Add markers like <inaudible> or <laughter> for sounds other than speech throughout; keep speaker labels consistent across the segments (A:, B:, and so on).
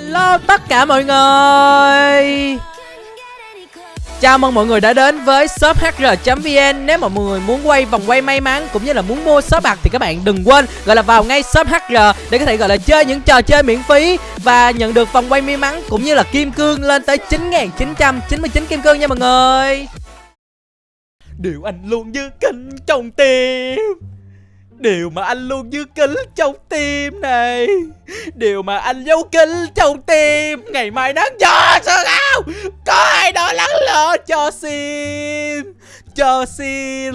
A: Hello tất cả mọi người. Chào mừng mọi người đã đến với shop hr.vn Nếu mà mọi người muốn quay vòng quay may mắn cũng như là muốn mua shop bạc thì các bạn đừng quên gọi là vào ngay shop hr để có thể gọi là chơi những trò chơi miễn phí và nhận được vòng quay may mắn cũng như là kim cương lên tới 9.999 kim cương nha mọi người. Điều anh luôn như kinh trong tim. Điều mà anh luôn như kính trong tim này. Điều mà anh giấu kính trong tim. Ngày mai nắng gió sao nào Có ai đó lắng lo cho Sim Cho Sim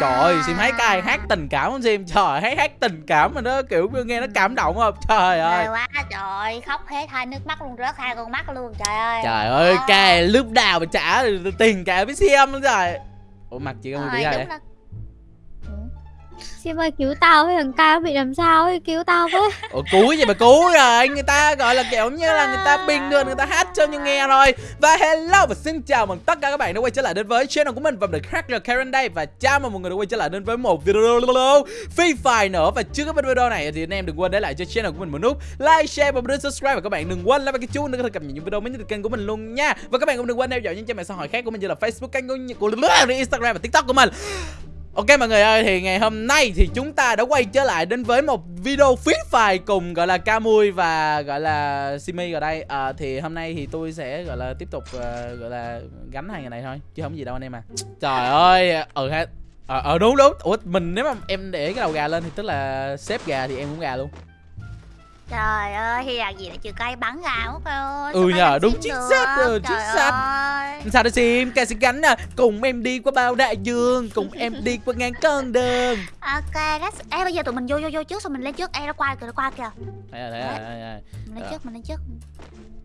A: Trời ơi Sim thấy cái hát tình cảm không Sim Trời thấy hát tình cảm mà nó kiểu nghe nó cảm động không? Trời ơi.
B: Trời quá trời khóc hết hai nước mắt luôn rớt hai con mắt luôn trời ơi.
A: Trời ơi cái lúc nào mà trả tiền cả với Sim luôn rồi Ủa mặt chị
B: Trời,
A: gì vậy
B: đúng là-
C: Sim ơi cứu tao với thằng ca bị làm sao ấy cứu tao với.
A: Ủa cứu gì mà cứu rồi? Người ta gọi là kiểu như là người ta bình thường Người ta hát cho như nghe rồi. Và hello và xin chào mừng tất cả các bạn đã quay trở lại đến với channel của mình Và mình Cracker Karen đây. Và chào mừng mọi người đã quay trở lại đến với một video Free Fire nữa. Và trước cái video này thì anh em đừng quên để lại cho channel của mình một nút Like, share và nút subscribe. Và các bạn đừng quên like cái chuông để có thể cập nhật những video mới nhất từ kênh của mình luôn nha. Và các bạn cũng đừng quên theo dõi những trang mạng xã hội khác của mình như là Facebook, kênh của Instagram và TikTok của mình Ok mọi người ơi thì ngày hôm nay thì chúng ta đã quay trở lại đến với một video Free Fire cùng gọi là Camui và gọi là Simi ở đây. À, Thì hôm nay thì tôi sẽ gọi là tiếp tục uh, gọi là gánh hai ngày này thôi chứ không gì đâu anh em à. Trời ơi ừ ha Ờ ờ, đúng đúng. Ủa mình nếu mà em để cái đầu gà lên thì tức là xếp gà thì em cũng gà luôn.
B: Trời ơi thì là gì lại trừ cây bắn ra mất ơi
A: Ừ nhờ, đúng chính xác rồi, chính xác.
B: ơi.
A: Sao đó Sim, ca sẽ gánh à Cùng em đi qua bao đại dương Cùng em đi qua ngàn con đường
B: Ok that's... Ê bây giờ tụi mình vô vô vô trước xong mình lên trước Ê nó qua kìa nó qua kìa
A: Thấy rồi, thấy rồi, thấy rồi
B: Mình lên
A: Ờ.
B: trước mình lên trước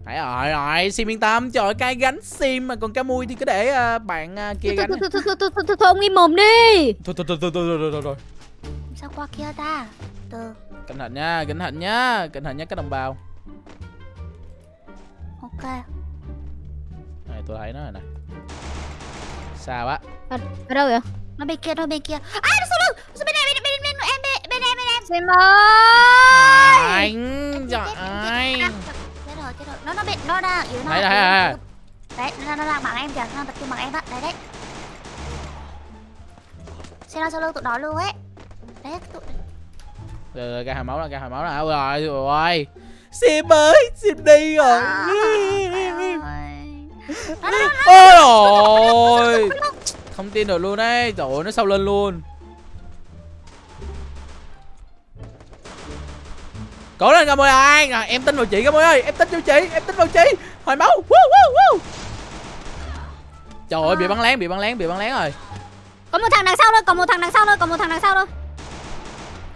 A: Phải rồi rồi, Sim yên tâm, trời ơi, cái gánh Sim mà còn cá mui thì cứ để ờ, bạn ờ, kia
C: thôi
A: gánh.
C: thôi thôi thôi thôi thôi thôi thôi ông im mồm đi
A: Thôi thôi thôi thôi thôi rồi rồi rồi.
B: Sao qua kia ta. Từ.
A: Cẩn thận nha, cẩn thận nha, cẩn thận nha các đồng bào.
B: Ok.
A: Này tôi thấy nó rồi nè. Sao á?
C: ở, ở đâu vậy?
B: Nó bên kia nó bên kia. À nó sau lưng Sau bên này bên bên bên em bên bên em bên em
C: Sim ơi
A: Anh, trời ơi.
B: Chết rồi chết rồi Nó nó bên nó đang yếu nó
A: thấy rồi.
B: Đấy nó nó đang bằng em kìa Nó đang tập trung bằng em á. Đấy đấy. Xem nó sau lưng tụi nó luôn ấy Đấy tụi
A: Rồi rồi, ra hồi máu ra, ra hồi máu ra. Rồi, rồi. Sim ơi, Sim đi rồi. Ôi rồi. Không tin được luôn đấy. Trời ơi, nó sau lên luôn. Cố lên Camui ơi, rồi em tin vào chị Camui ơi, em tin vào chị, em tin vào chị. Hồi máu. Woo, woo, woo. Trời ơi, bị bắn lén, bị bắn lén, bị bắn lén rồi.
C: Có một thằng đằng sau thôi, còn một thằng đằng sau thôi, còn một thằng đằng sau thôi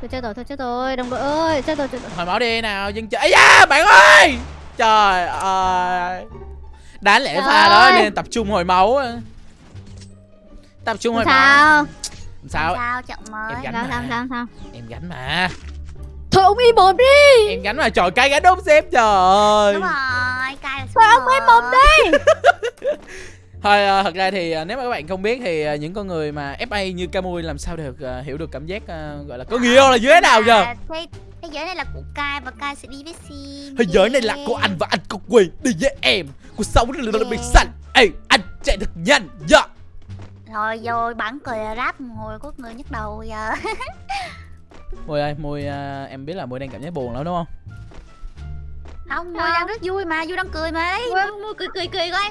C: Thôi chết rồi, thôi chết rồi, đồng đội ơi, chết rồi, chết rồi
A: Hồi máu đi nào, dân chơi. Ây da, bạn ơi. Trời ơi. Đáng lẽ pha
C: Trời
A: đó
C: ơi.
A: nên tập trung hồi máu. Tập trung hồi máu.
C: Sao?
A: Sao?
B: Sao chậm mới
A: Em gánh
C: Sao,
A: mà.
C: sao, sao, sao
A: Em gánh mà.
C: Thôi ông im mồm đi
A: Em gánh mà trời cái gánh đúng xếp trời ơi.
B: Đúng rồi Cay là
C: Thôi ông im mồm đi <laughs>
A: Thôi à, thật ra thì à, nếu mà các bạn không biết thì à, những con người mà FA như Camui làm sao được à, hiểu được cảm giác à, gọi là có người yêu là thế nào giờ?
B: À, Thế thế giới này là của Kai và Kai sẽ đi với Sim
A: Thế giới này là của anh và anh có quyền đi với em. Cuộc sống là là bị xanh. Ê, anh chạy thật nhanh. Dạ.
B: Rồi rồi bắn cười rap ngồi có người nhức đầu giờ <laughs>
A: Mùi ơi, Mùi à, em biết là Mùi đang cảm giác buồn lắm đúng không?
B: Không, Mùi
C: Sao?
B: đang rất vui mà, vui đang cười mà đấy Mùi, Mùi cười cười cười coi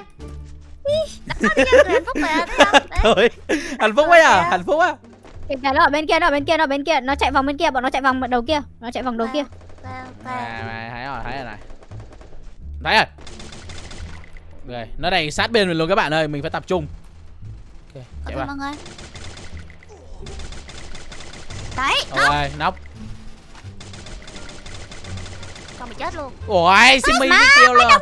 B: Cười hạnh phúc
A: quá <laughs> à, hạnh phúc á.
C: Kìa kìa, nó ở bên kia, nó ở bên kia, nó ở bên kia Nó chạy vòng bên kia, bọn nó chạy vòng đầu kia Nó chạy vòng đầu kia.
A: À, mà thấy rồi, thấy rồi này. Thấy rồi. Rồi, nó đang sát bên mình luôn các bạn ơi, mình phải tập trung. Ok, chạy vào.
B: mọi người Đấy, nó
A: Rồi, nóc.
B: con bị chết luôn
A: Ôi, Simmy mới kêu là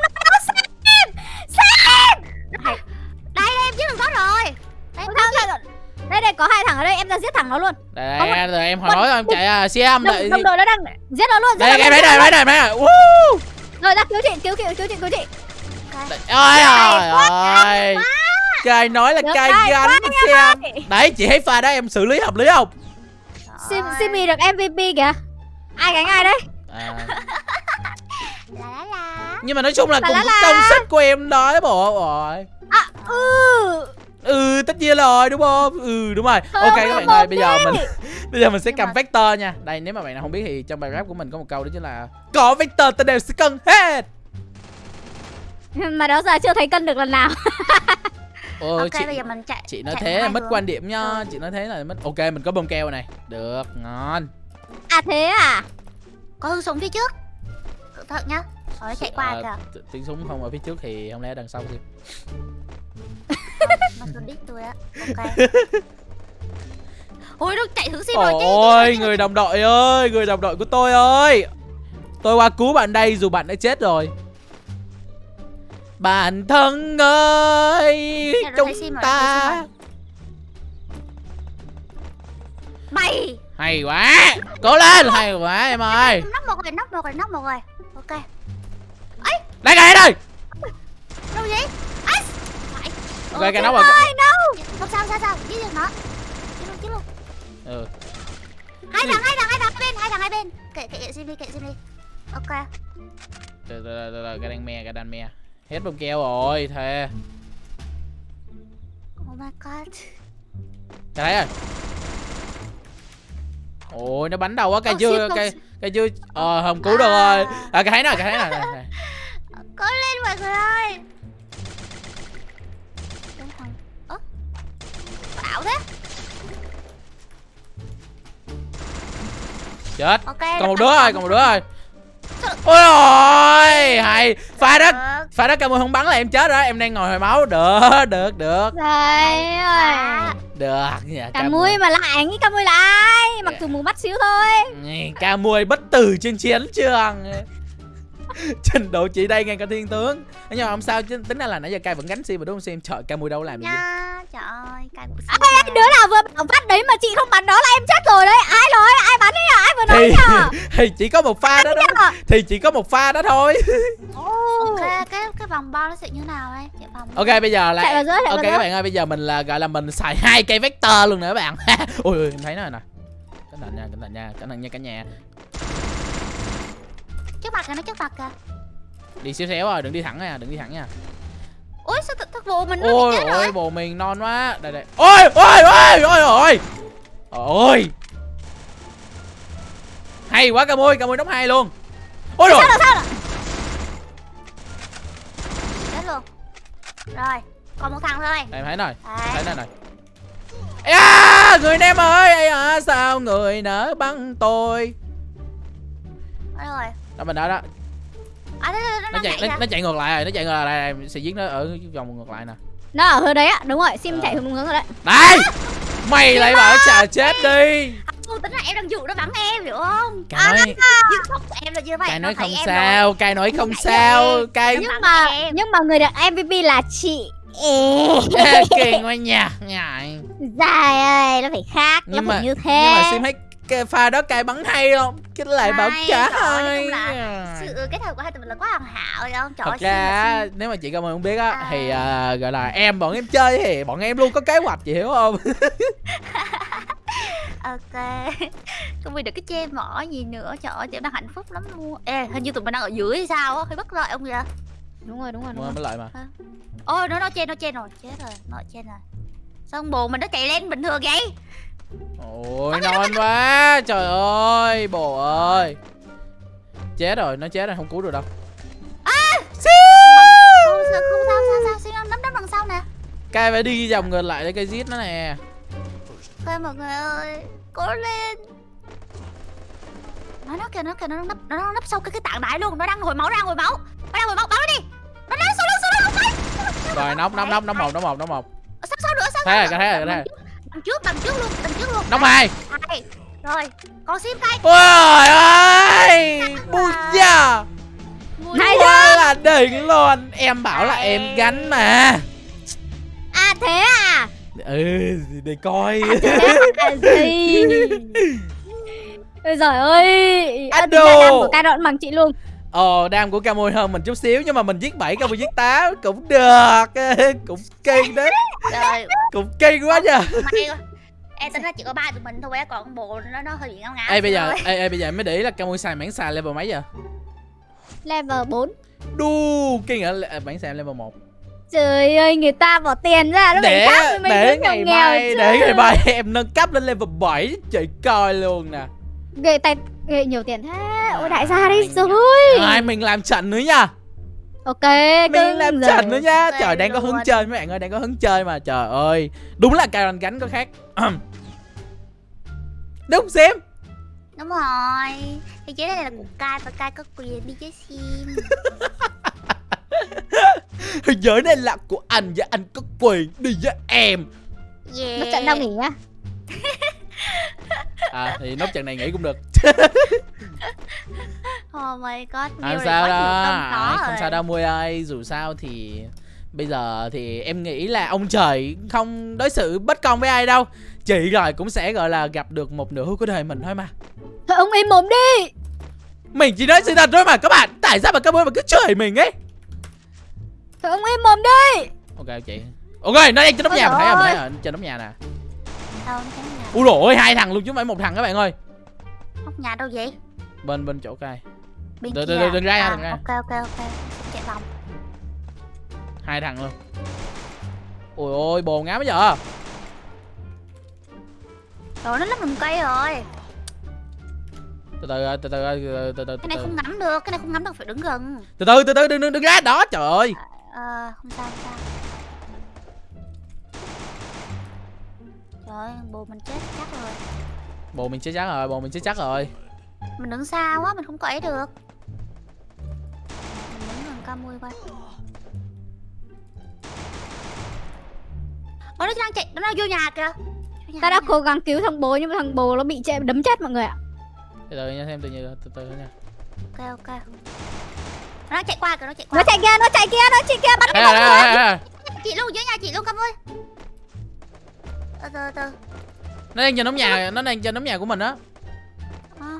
B: đừng có rồi Đây,
C: Thôi, thôi, thôi. Đây đây có hai thằng ở đây em ra giết thằng nó luôn
A: Đây,
C: Có một-
A: đây, em hồi nói em chạy à, xem đợi.
C: đồng đội nó đang giết nó luôn giết
A: Đây,
C: nó
A: em thấy này, thấy này. Woo!
C: luôn. rồi ra cứu chị cứu chị cứu chị cứu chị
A: Ôi trời ơi. Cài nói là gánh
C: quá
A: xem. Đấy, chị thấy pha đó em xử lý hợp lý không?
C: Sim Simi được MVP kìa ai gánh ai đấy
A: À, <laughs> nhưng mà nói chung là cùng
C: la.
A: công sức của em đó bộ rồi
C: À, ừ.
A: ừ tất nhiên rồi đúng không ừ đúng rồi ok các bạn ơi bây giờ mình bây giờ mình sẽ cầm vector nha đây nếu mà bạn nào không biết thì trong bài rap của mình có một câu đó chính là có vector ta đều sẽ cân hết <laughs>
C: Mà đó giờ chưa thấy cân được lần nào.
A: Ôi, <laughs>
B: ok
A: chị
B: bây giờ mình chạy
A: chị nói
B: chạy
A: thế là mất
B: hướng.
A: quan điểm nha
B: Ừ.
A: chị nói thế là mất ok mình có bơm keo này được ngon
C: À thế à?
B: có hương súng phía trước cẩn thận nhá rồi chạy qua
A: À,
B: kìa.
A: tiếng súng không ở phía trước thì không lẽ đằng sau thì
B: nó tôi đít tôi á ok. Ôi nó chạy hướng sim rồi chứ
A: ôi người đồng đội ơi người đồng đội của tôi ơi. Tôi qua cứu bạn đây dù bạn đã chết rồi. Bạn thân ơi
B: rồi
A: chúng ta
B: mày!
A: Hay quá! Cố lên! Hay quá em ơi!
B: Nóc một rồi nóc một rồi nóc một rồi. Ok
A: đây kìa đây!
B: Đâu
A: ok
B: Ờ,
A: cái nóc rồi.
C: đâu?
B: không sao sao sao? Giết được nó giết luôn giết luôn.
A: Ừ.
B: hai thằng hai thằng hai thằng bên hai thằng hai bên. Kệ kệ sim đi kệ sim đi. Ok.
A: Từ từ từ từ cái đang me cái đang me. Hết bơm keo rồi thề.
B: Oh my god.
A: Cái thấy rồi. Ôi nó bắn đầu quá cái
B: Ô,
A: chưa cái
B: không-
A: cái chưa ờ không cứu được rồi. À cái thấy nè cái thấy nè.
B: Cố lên mọi người ơi. Đúng không? ơ bảo thế.
A: Chết.
B: Ok
A: còn một đứa
B: rồi.
A: rồi còn một đứa rồi ôi ôi hay. Pha đó pha đó camera không bắn là em chết rồi em đang ngồi hồi máu. Được được được.
C: Trời ơi.
A: Được dạ
C: Cả mui mà lại, nghĩ cả mui là ai? Mặc dù mù mắt xíu thôi.
A: ca mui bất tử trên chiến trường <laughs> trình độ chị đây ngang cả thiên tướng. Nhưng mà không sao chứ tính ra là nãy giờ cai vẫn gánh sim mà đúng không? Sim trời ca mui đâu làm gì?
B: Nha trời ơi của
C: Ê, ê, đứa nào vừa bảo phát đấy mà chị không bắn đó là em chết rồi đấy. Ai nói? Ai bắn đấy nhở? Ai vừa nói
A: thì
C: nhở? <laughs>
A: thì chỉ có một pha đó đó thì chỉ có một pha đó thôi. <laughs>
B: Ok cái cái vòng bo nó sẽ như nào đây chạy vòng
A: ok bây giờ là
C: Chạy vào giữa, chạy vào
A: ok các bạn ơi bây giờ mình là gọi là mình xài hai cây vector luôn nữa các bạn. Ui ui em thấy nó rồi nè. Cẩn thận nha cẩn thận nha cẩn thận nha cả nhà
B: trước mặt kìa nó trước mặt kìa
A: đi xéo xéo rồi đừng đi thẳng nha đừng đi thẳng nha.
B: Ôi sao thật bộ mình nó
A: ôi
B: chết rồi
A: ôi bồ mình non quá. Đây đây. Ôi ôi ôi ôi ôi. Ôi hay quá ca mui ca mui đóng hai luôn. Ôi rồi
B: chết luôn. Rồi còn một thằng thôi.
A: Em thấy rồi thấy
B: Đấy.
A: đây này. Ê à, người em ơi. À, sao người nỡ bắn tôi đó mình đó đó
B: à, đây,
A: nó
B: đây, nó
A: chạy nó, nó chạy ngược lại rồi nó chạy ngược lại em sẽ giết nó ở vòng ngược lại nè
C: Nó ở hướng đấy ạ. Đúng rồi, sim
A: Ờ.
C: chạy hướng hướng rồi đấy.
A: đây mày lại bảo chả chết đi
B: Ô, tính là em đang dụ nó bắn em hiểu không
A: cai nói
B: không của em là như vậy
A: cai
B: nó
A: nói không sao cai nói không sao cai
B: Nó
C: Nhưng mà
B: em.
C: nhưng mà người được MVP là chị. Ê. <laughs>
A: kì quá nha nhại
C: Dài ơi, nó phải khác,
A: Nhưng
C: nó phải
A: mà-
C: như thế.
A: nhưng mà sim thấy cái pha đó cai bắn hay không? Cái lại bảo
B: chung là sự kết hợp của hai tụi mình là quá hoàn hảo rồi không? Trời
A: thật
B: ơi,
A: ra nếu mà chị cảm ơn không biết á
B: À.
A: thì à, gọi là em bọn em chơi thì bọn em luôn có kế hoạch chị hiểu không? <laughs>
B: Ok. Công việc được cái chê mỏ gì nữa? Trời ơi chị đang hạnh phúc lắm luôn. Ê hình như tụi mình đang ở dưới hay sao á? Hơi bất lợi ông vậy?
C: Đúng rồi, đúng rồi, đúng rồi.
A: mới lợi mà.
B: Ôi nó nó trên nó trên rồi chết rồi nó trên rồi. Sao bồ mình nó chạy lên bình thường vậy
A: ôi non quá. Trời ơi bồ ơi. Chết rồi nó chết rồi không cứu được đâu.
B: Không sao không sao sao sao? Xin nắm đấm đằng sau nè.
A: Cai phải đi vòng ngược lại để cây giết nó nè.
B: Ok mọi người ơi cố lên. Nó nó kìa nó kìa nó nấp nó đang nấp sau cái cái tảng đá luôn. Nó đang hồi máu đang hồi máu. Nó đang hồi máu bắn nó đi. Nó đang lưng sau lưng không phải
A: rồi nóc nóc nóc nóc một nóc một nóc một.
B: Sau sau nữa sau
A: thế rồi thế rồi thế rồi
B: đằng trước đằng trước luôn đằng trước luôn
A: nóc hai
B: rồi còn sim cây
A: ôi ơi bùi da
C: Hay
B: quá.
A: là đỉnh luôn em bảo là em gánh mà
C: À thế à?
A: ừ để coi
C: Thế à gì? <laughs> Ôi giời ơi. Tình
A: đồ.
C: của ca đoạn bằng chị luôn.
A: Ồ, đam của Camui hơn mình chút xíu nhưng mà mình giết 7 Camui giết 8 cũng được. <laughs> Cũng kinh đấy.
B: rồi
A: Cũng kinh quá nha.
B: may quá em tính ra chỉ có ba tụi mình thôi á còn bộ nó nó hơi bị ngáo ngáo
A: Ê bây giờ
B: rồi.
A: ê, ê bây giờ em mới để ý là Camui xài mảng xài level mấy giờ?
C: Level 4.
A: đu kinh ở à, bánh xe level 1
C: Trời ơi, người ta bỏ tiền ra nó
A: để
C: khác
A: để
C: nghèo
A: ngày
C: nghèo
A: mai
C: chứ.
A: để ngày mai em nâng cấp lên level 7 chị coi luôn nè
C: Ghê tay ghê nhiều tiền thế. Ôi đại gia đi rồi.
A: ai mình làm trận nữa nha
C: Ok,
A: mình làm
C: rồi.
A: trận nữa nha
B: Ok
A: trời đang có hứng
B: luôn.
A: chơi mấy bạn ơi đang có hứng chơi mà trời ơi đúng là Karen gánh có khác <clears throat> đúng xem
B: Đúng rồi Thì chế này là của Kai và Kai có quyền đi chơi sim
A: Thế giới này là của anh và anh có quyền đi với em
B: Yeah
C: Mất trận đâu nghỉ nhá.
A: À thì nốt trận này nghĩ cũng được. <laughs>
B: Oh my god
A: không
B: nhiều
A: sao
B: có
A: Ai, không
B: rồi.
A: sao đâu mui ơi dù sao thì bây giờ thì em nghĩ là ông trời không đối xử bất công với ai đâu. Chị rồi cũng sẽ gọi là gặp được một nửa của đời mình thôi mà.
C: Thôi ông im mồm đi.
A: mình chỉ nói sự thật thôi mà các bạn. Tại sao mà các bạn mà cứ chửi mình ấy?
C: Thôi ông im mồm đi.
A: ok chị ok nó đang trên nóc nhà mình thấy không? Thấy không? Trên nóc nhà nè Ui dồi ôi hai thằng luôn chứ không phải một thằng các bạn ơi.
B: Nóc nhà đâu vậy?
A: Bên bên chỗ cây
B: Bên
A: Đừng-
B: kia
A: đừng- đừng ra nha,
B: À,
A: đừng ra.
B: Ok ok ok. Chạy vòng.
A: Hai thằng luôn. Ôi ôi bồn ngáo bây giờ
B: Rồi nó lắp lùm cây rồi.
A: Từ từ từ từ từ từ từ
B: Cái này không ngắm được Cái này không ngắm được phải đứng gần.
A: Từ từ từ từ đừng đừng đừng ra đó trời ơi.
B: Ờ không sao không sao Trời ơi bồ mình chết chắc rồi.
A: Bồ mình chết chắc rồi bồ mình chết chắc rồi.
B: Mình đứng xa quá mình không có ấy được. Mình đứng gần ca mui coi Ồ nó đang chạy Nó đang vô nhà kìa. Vô nhà,
C: Ta đã cố gắng cứu thằng bố nhưng mà thằng bố nó bị che đấm chết mọi người ạ.
A: từ từ nha thêm từ từ từ từ nha.
B: Ok ok. Nó chạy qua kìa nó chạy qua.
C: Nó chạy kia, nó chạy kia, nó chạy kia bắt
A: đây đây
B: Chị luôn dưới nhà chị luôn ca mui Từ từ từ.
A: Nó đang trên nóc nhà nó đang trên nóc nhà của mình á.
B: À.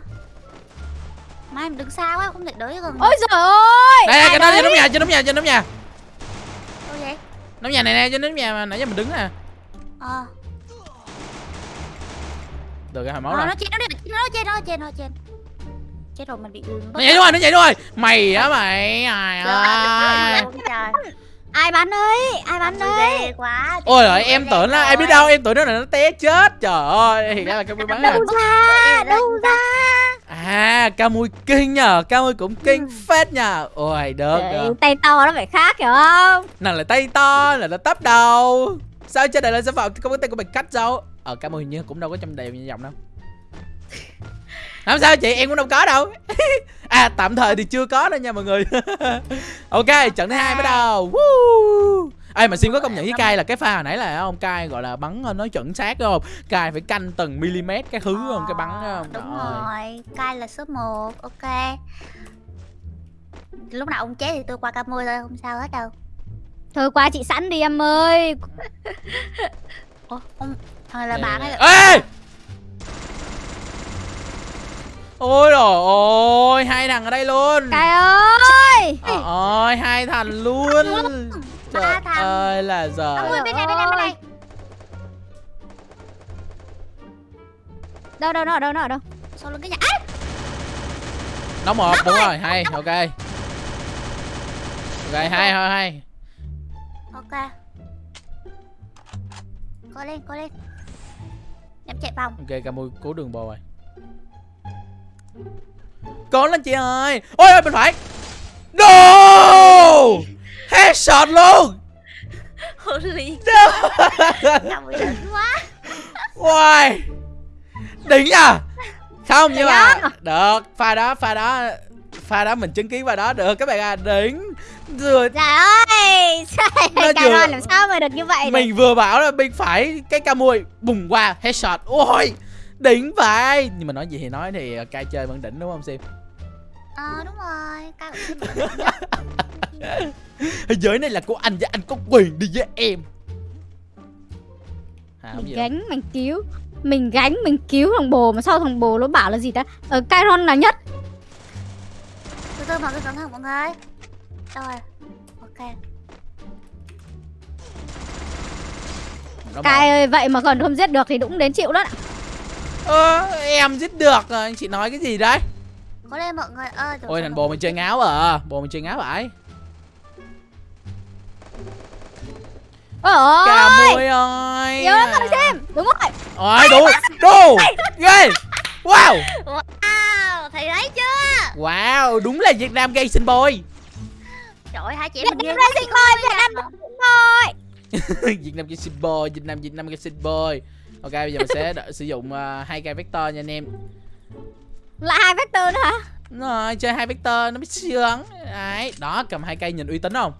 B: Mai mình đứng xa quá không thể tới gần.
C: Ôi giời ơi.
A: đây cái đó
C: đấy?
A: trên nóc nhà trên nóc nhà trên nóc nhà.
B: Đâu vậy?
A: Nóc nhà này nè trên nóc nhà mà nãy giờ mình đứng nè.
B: Ờ.
A: Được cái hồi máu
B: Ờ,
A: rồi.
B: nó chết nó đi nó trên nó trên nó trên. Chết rồi mình bị
A: nó nhảy rồi nó nhảy rồi. Mày á mày ai ơi
B: trời
C: Ai bắn đấy? Ai bắn đấy?
B: ghê quá
A: ôi rồi em tưởng là ai biết đâu em tưởng nó là nó té chết trời ơi thì ra là cái mắn à
C: Đâu ra? Đâu ra?
A: à ca mui kinh nhờ ca mui cũng kinh phết nhờ ôi được được
C: tay to nó phải khác hiểu không?
A: nào là tay to là nó tấp đầu sao trên này là sản phẩm không có tay của mình cách đâu ờ ca mui hình như cũng đâu có trong đều như vòng đâu không sao chị em cũng đâu có đâu. <laughs> À tạm thời thì chưa có đâu nha mọi người. <laughs> Ok trận thứ hai bắt đầu. Woo! Ê mà xin có công nhận với cai là cái pha hồi nãy là ông cai gọi là bắn ờ, nó chuẩn xác đúng không? Cai phải canh từng mm cái thứ không? Cái bắn không?
B: Đúng
A: Trời ơi.
B: rồi. Cai là số 1 ok. Lúc nào ông chết thì tôi qua ca môi thôi không sao hết đâu.
C: Thôi qua chị sẵn đi em ơi.
B: ủa ông thằng là bạn hay là
A: ê ôi rồi ôi hai thằng ở đây luôn.
C: Cai ơi.
A: Trời ơi hai thằng luôn. Trời ơi là giờ
B: bên này bên này bên này.
C: Đâu đâu nó ở đâu nó ở đâu?
B: sau lưng cái nhà? À,
A: nó một đúng rồi. hay ok. Ok hai hai hai
B: ok. Cố lên cố lên. Em chạy vòng.
A: Ok ca mui cứu đường bò rồi cố lên chị ơi. Ôi ôi bên phải. No! Headshot luôn.
B: Holy
A: no
B: Ca môi đỉnh quá.
A: Wow Đỉnh nha Không nhưng mà. Được Pha đó pha đó. Pha đó mình chứng kiến vào đó được các bạn à. Đỉnh. Rồi
C: Trời ơi.
A: Nó
C: Cai
A: vừa-
C: ron làm sao mà được như vậy?
A: Mình vừa bảo là bên phải Cái ca mui bùng qua headshot. Ôi Đỉnh vậy. Nhưng mà nói gì thì nói thì uh, cai chơi vẫn đỉnh đúng không Sim?
B: Ờ đúng rồi Ca cũng
A: Thế giới này là của anh và anh có quyền đi với em. À,
C: Mình
A: gì đâu.
C: gánh mình cứu. Mình gánh mình cứu thằng bồ mà sau thằng bồ nó bảo là gì ta? Ở Cairon là nhất?
B: Từ từ mọi người cẩn thận mọi người. Rồi ok.
C: Cai ơi vậy mà còn không giết được thì cũng đến chịu đó
A: Ơ, em giết được rồi, anh chị nói cái gì đấy?
B: Cố lên mọi người ơi.
A: ôi thành bồ mình chơi ngáo à bồ mình chơi ngáo vậy
C: Ôi ôi.
A: cà mui ơi
C: Nhiều lắm rồi xem. Đúng rồi.
A: ôi đủ đủ ghê wow
B: Wow, thấy chưa?
A: wow đúng là việt nam gay sinh boy
B: Trời ơi, hai chị
C: Việt Nam
B: ghê <laughs>
C: Racing Boy, Việt Nam Racing Boy.
A: Việt Nam Gay Boy, Việt Nam Việt Nam Gay Boy. Ok bây giờ mình sẽ sử dụng uh, hai cây vector nha anh em.
C: Lại hai vector nữa hả?
A: Đúng Rồi, chơi hai vector nó mới sướng. Đấy, đó cầm hai cây nhìn uy tín không?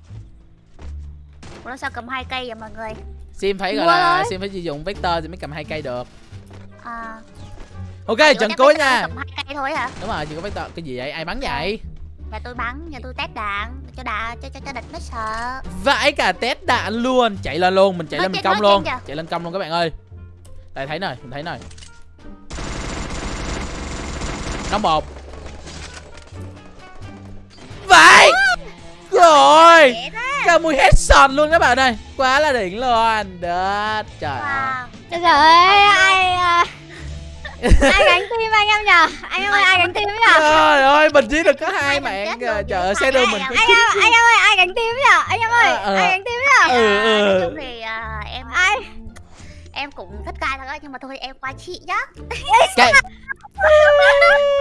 B: Ủa sao cầm hai cây vậy mọi người?
A: Sim phải gọi
C: Mua
A: là
C: thôi.
A: Sim phải sử dụng vector thì mới cầm hai cây được.
B: À,
A: Ok,
B: ủa,
A: trận cuối nha.
B: Cầm hai cây thôi hả?
A: Đúng rồi, chỉ có vector. Cái gì vậy? Ai bắn vậy?
B: Nhà tôi bắn, nhà tôi test đạn cho đạn cho cho cho địch nó sợ.
A: Vãi cả test đạn luôn. Chạy lên luôn, mình chạy
B: Nói
A: lên mình công luôn.
B: kìa.
A: Chạy lên công luôn các bạn ơi. Đây thấy mình thấy nè. Đóng một. Vậy. Rồi. Cả mùi headshot luôn các bạn ơi Quá là đỉnh luôn Đất Trời
B: Wow.
C: Trời ơi, ai à, ai gánh tim anh em nhờ? Anh em ơi, ai gánh tim nhờ?
A: Trời ơi mình chỉ được có hai mạng Trời ơi
B: chứ
A: xe
B: ai
A: mình
C: Anh em, anh em ơi, ai gánh tim nhờ? Anh em ơi,
A: Ờ, ờ.
C: ai gánh tim nhờ?
A: Ừ,
B: em cũng thích cay thật á nhưng mà thôi em qua chị nhá.
A: Cái <laughs>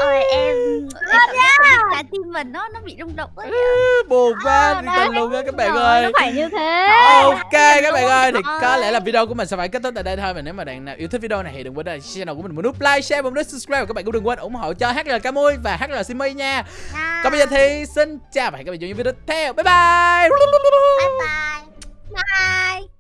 B: Ôi em em cảm giác là tim mình nó nó bị rung động ấy.
A: Buồn quá đi cần luôn á các bạn
C: Rồi,
A: ơi
C: Nó phải như thế.
A: Ok các bạn ơi thì có lẽ là video của mình sẽ phải kết thúc tại đây thôi Mà nếu mà bạn nào yêu thích video này thì đừng quên để channel của mình một nút like, share và một nút subscribe Và các bạn cũng đừng quên ủng hộ cho HL Camui và HL Simi nha
B: Nha.
A: Còn bây giờ thì xin chào và hẹn gặp lại trong những video tiếp theo Bye bye
B: bye bye.
C: Bye.